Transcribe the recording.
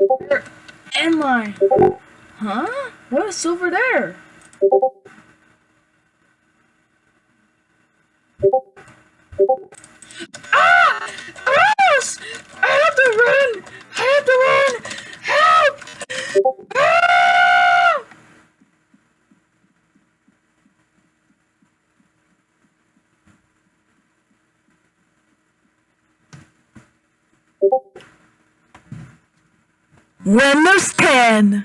Where am I? Huh? What is over there? 10.